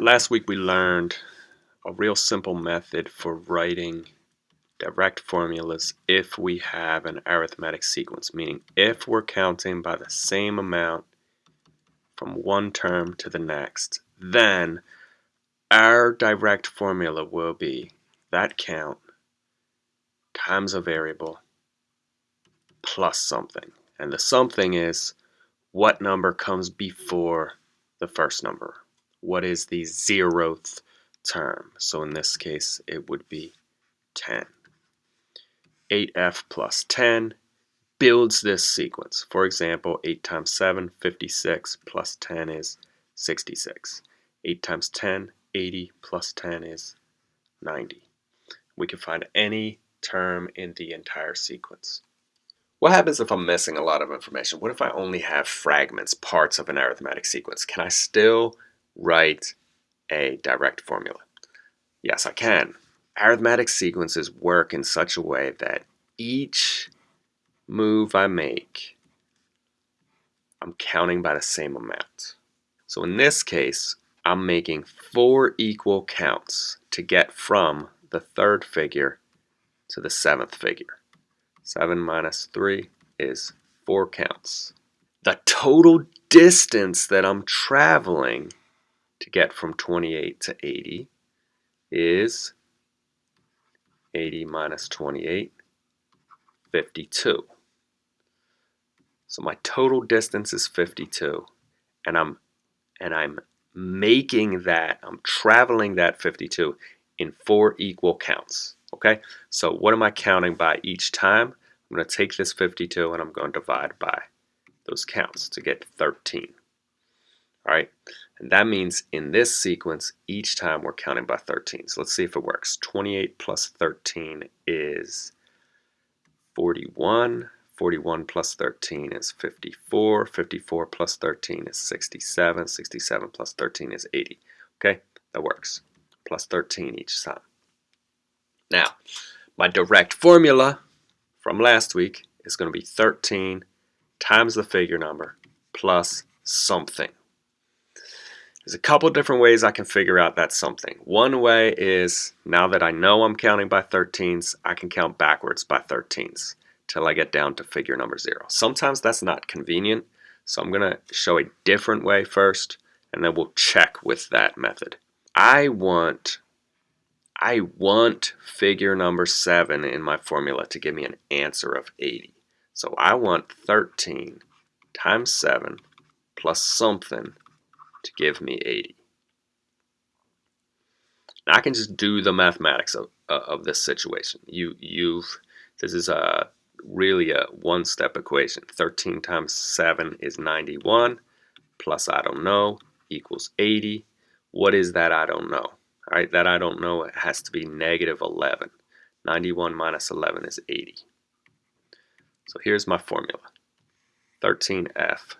Last week we learned a real simple method for writing direct formulas if we have an arithmetic sequence, meaning if we're counting by the same amount from one term to the next, then our direct formula will be that count times a variable plus something. And the something is what number comes before the first number. What is the zeroth term? So in this case, it would be 10. 8f plus 10 builds this sequence. For example, 8 times 7, 56, plus 10 is 66. 8 times 10, 80, plus 10 is 90. We can find any term in the entire sequence. What happens if I'm missing a lot of information? What if I only have fragments, parts of an arithmetic sequence? Can I still write a direct formula? Yes, I can. Arithmetic sequences work in such a way that each move I make, I'm counting by the same amount. So in this case, I'm making four equal counts to get from the third figure to the seventh figure. 7 minus 3 is 4 counts. The total distance that I'm traveling to get from 28 to 80 is 80 minus 28, 52. So my total distance is 52 and I'm and I'm making that, I'm traveling that 52 in four equal counts. Okay, so what am I counting by each time? I'm going to take this 52 and I'm going to divide by those counts to get 13. All right, and that means in this sequence, each time we're counting by 13. So let's see if it works. 28 plus 13 is 41. 41 plus 13 is 54. 54 plus 13 is 67. 67 plus 13 is 80. Okay, that works. Plus 13 each time. Now, my direct formula from last week is going to be 13 times the figure number plus something. There's a couple different ways I can figure out that something. One way is now that I know I'm counting by 13s, I can count backwards by 13s till I get down to figure number zero. Sometimes that's not convenient, so I'm going to show a different way first, and then we'll check with that method. I want I want figure number 7 in my formula to give me an answer of 80. So I want 13 times 7 plus something to give me 80. Now I can just do the mathematics of, uh, of this situation. You, you've, this is a really a one-step equation. 13 times 7 is 91 plus I don't know equals 80. What is that I don't know? All right, that I don't know, it has to be negative 11. 91 minus 11 is 80. So here's my formula. 13f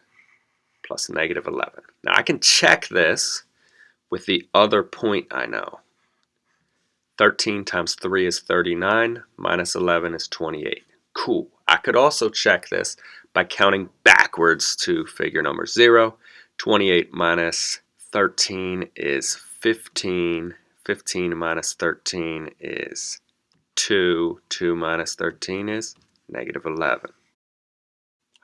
plus negative 11. Now I can check this with the other point I know. 13 times 3 is 39, minus 11 is 28. Cool. I could also check this by counting backwards to figure number 0. 28 minus 13 is 15. 15 minus 13 is 2. 2 minus 13 is negative 11.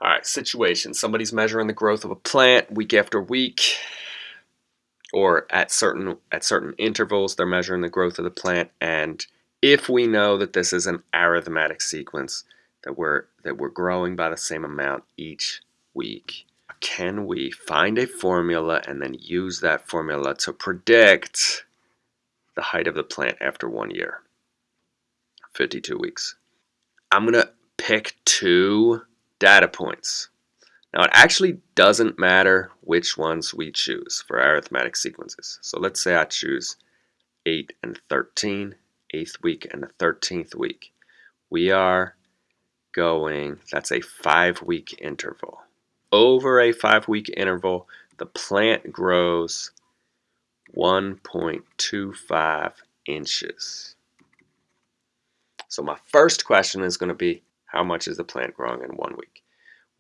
All right, situation. Somebody's measuring the growth of a plant week after week, or at certain at certain intervals, they're measuring the growth of the plant. And if we know that this is an arithmetic sequence, that we're that we're growing by the same amount each week, can we find a formula and then use that formula to predict the height of the plant after one year? 52 weeks. I'm going to pick two data points. Now it actually doesn't matter which ones we choose for arithmetic sequences. So let's say I choose 8 and 13, 8th week and the 13th week. We are going, that's a 5 week interval over a five week interval, the plant grows 1.25 inches. So my first question is going to be, how much is the plant growing in one week?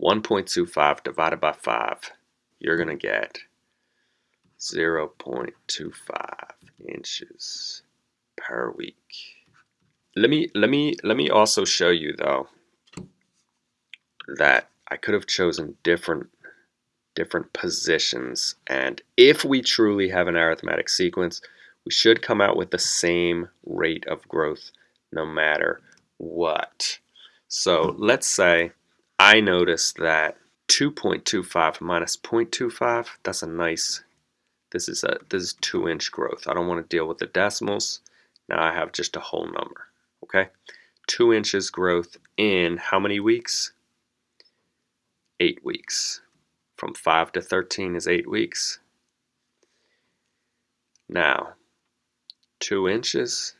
1.25 divided by 5, you're going to get 0.25 inches per week. Let me let me let me also show you though that I could have chosen different different positions and if we truly have an arithmetic sequence we should come out with the same rate of growth no matter what. So let's say I notice that 2.25 minus 0.25 that's a nice this is a this is two inch growth. I don't want to deal with the decimals. Now I have just a whole number. Okay, two inches growth in how many weeks? Eight weeks. From 5 to 13 is 8 weeks. Now, 2 inches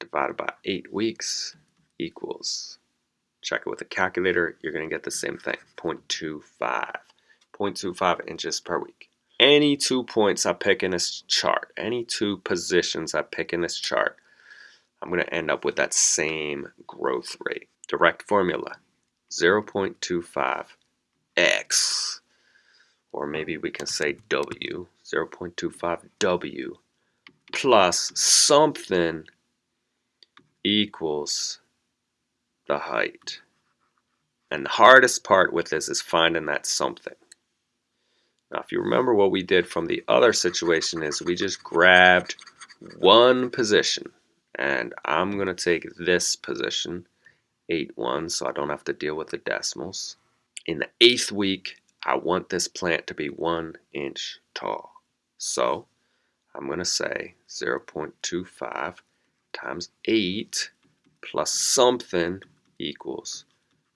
divided by 8 weeks equals, check it with a calculator, you're going to get the same thing, 0.25. 0.25 inches per week. Any two points I pick in this chart, any two positions I pick in this chart, I'm going to end up with that same growth rate. Direct formula, 0.25 x, or maybe we can say w, 0.25 w, plus something equals the height. And the hardest part with this is finding that something. Now, if you remember what we did from the other situation is we just grabbed one position and I'm going to take this position 8 1 so I don't have to deal with the decimals in the eighth week I want this plant to be one inch tall so I'm going to say 0.25 times 8 plus something equals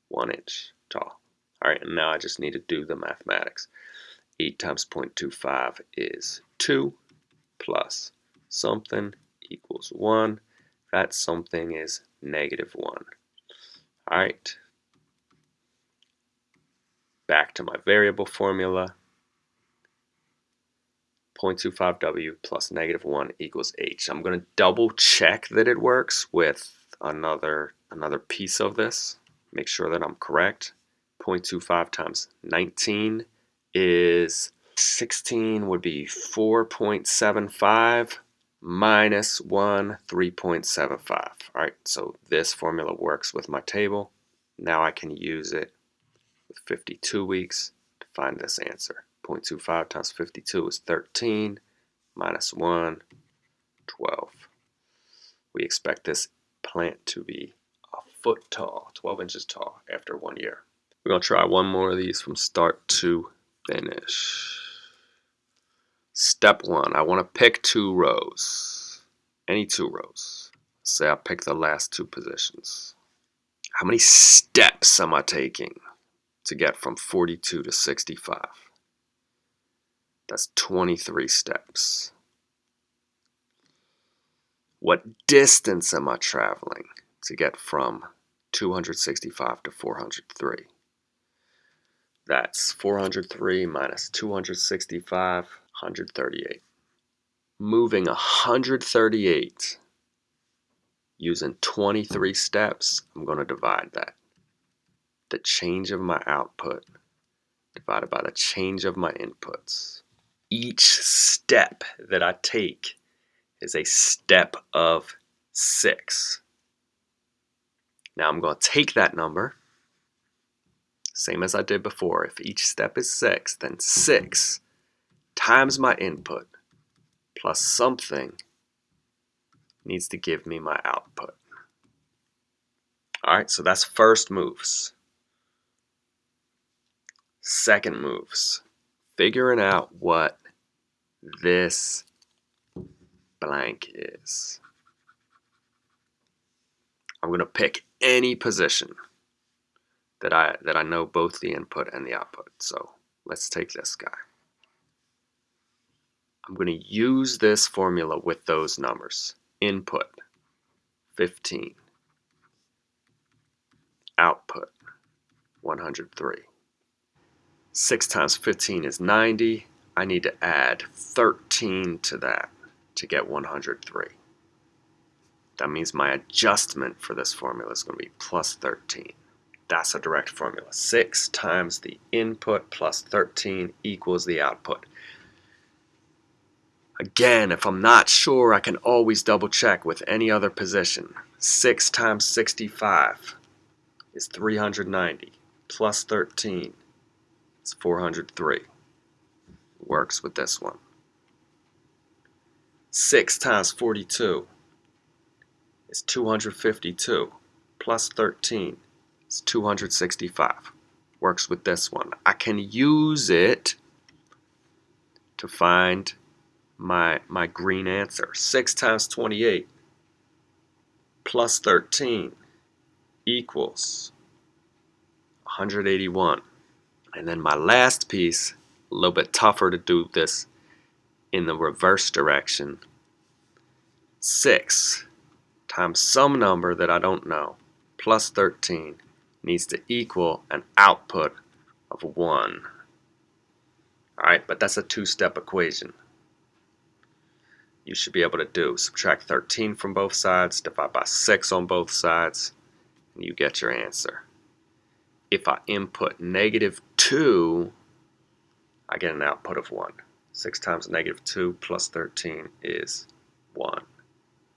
1 inch tall alright and now I just need to do the mathematics 8 times 0.25 is 2 plus something equals 1 that something is negative 1. Alright, back to my variable formula. 0.25w plus negative 1 equals h. I'm going to double check that it works with another, another piece of this. Make sure that I'm correct. 0.25 times 19 is 16 would be 4.75 minus 1, 3.75. All right, so this formula works with my table. Now I can use it with 52 weeks to find this answer. 0.25 times 52 is 13, minus 1, 12. We expect this plant to be foot tall, 12 inches tall after one year. We're to try one more of these from start to finish. Step one, I want to pick two rows. Any two rows. Say I pick the last two positions. How many steps am I taking to get from 42 to 65? That's 23 steps. What distance am I traveling to get from 265 to 403? That's 403 minus 265 138. Moving 138 using 23 steps, I'm going to divide that. The change of my output divided by the change of my inputs. Each step that I take is a step of 6. Now I'm going to take that number, same as I did before. If each step is 6, then 6 times my input plus something needs to give me my output. Alright, so that's first moves. Second moves, figuring out what this blank is. I'm going to pick any position that I that I know both the input and the output. So let's take this guy. I'm going to use this formula with those numbers. Input, 15. Output, 103. 6 times 15 is 90. I need to add 13 to that to get 103. That means my adjustment for this formula is going to be plus 13. That's a direct formula. 6 times the input plus 13 equals the output. Again, if I'm not sure, I can always double check with any other position. 6 times 65 is 390 plus 13 is 403. Works with this one. 6 times 42 is 252 plus 13 is 265. Works with this one. I can use it to find my, my green answer. 6 times 28 plus 13 equals 181. And then my last piece, a little bit tougher to do this in the reverse direction. 6 times some number that I don't know plus 13 needs to equal an output of 1. Alright, but that's a two-step equation. You should be able to do subtract 13 from both sides, divide by 6 on both sides, and you get your answer. If I input negative 2, I get an output of 1. 6 times negative 2 plus 13 is 1.